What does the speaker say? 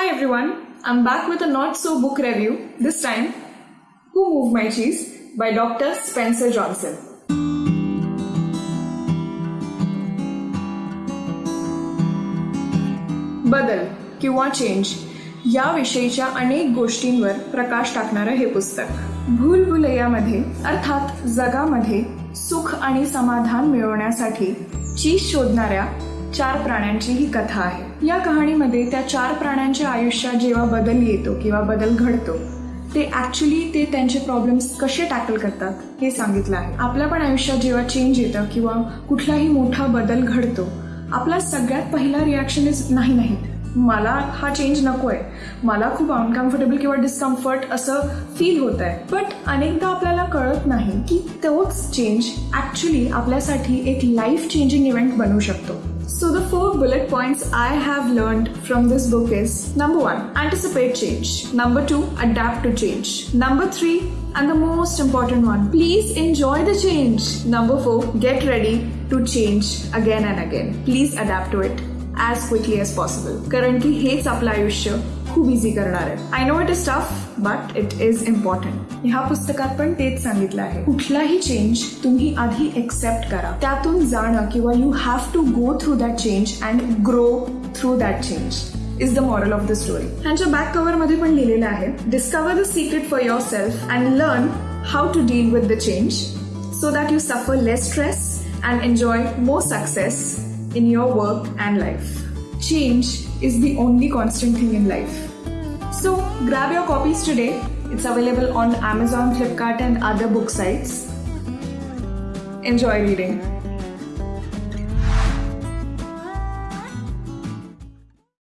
Hi everyone, I'm back with a not so book review. This time, Who Moved My Cheese by Dr. Spencer Johnson. बदल किंवा change याविषयीच्या अनेक गोष्टींवर प्रकाश टाकणारं हे पुस्तक भूलभुलैयामध्ये अर्थात जगामध्ये सुख आणि समाधान मिळवण्यासाठी चीज शोधणाऱ्या चार प्राण्यांची ही कथा आहे. या कहाणीमध्ये त्या चार प्राण्यांच्या आयुष्यात जेव्हा बदल येतो किंवा बदल घडतो ते ॲक्च्युली ते त्यांचे प्रॉब्लेम्स कसे टॅकल करतात हे सांगितलं आहे. आपल्या पण आयुष्यात जेव्हा चेंज येतं किंवा कुठलाही मोठा बदल घडतो आपला सगळ्यात पहिला रिॲक्शन इज नाही नाहीत. मला हा चेंज नको आहे मला खूप अनकम्फर्टेबल किंवा डिस्कम्फर्ट असं फील होत आहे बट अनेकदा आपल्याला कळत नाही की तोच चेंज ऍक्च्युली आपल्यासाठी एक लाईफ चेंजिंग इव्हेंट बनू शकतो So, the four bullet points I have learned from this book is number one, anticipate change. Number two, adapt to change. Number three, and the most important one, please enjoy the change. Number four, get ready to change again and again. Please adapt to it As quickly as possible कारण की हेच आपलं आयुष्य खूप easy करणार आहे. I know it is tough but it is important ह्या पुस्तकात पण तेच सांगितलं आहे. कुठलाही चेंज तुम्ही आधी एक्सेप्ट करा. त्यातून जाणं किंवा you have to go through that change and grow through that change is the moral of the story ह्यांच्या बॅक कव्हरमध्ये पण लिहिलेलं आहे discover the secret for yourself and learn how to deal with the change so that you suffer less stress and enjoy more success in your work and life. Change is the only constant thing in life. So, grab your copies today. It's available on Amazon, Flipkart, and other book sites. Enjoy reading.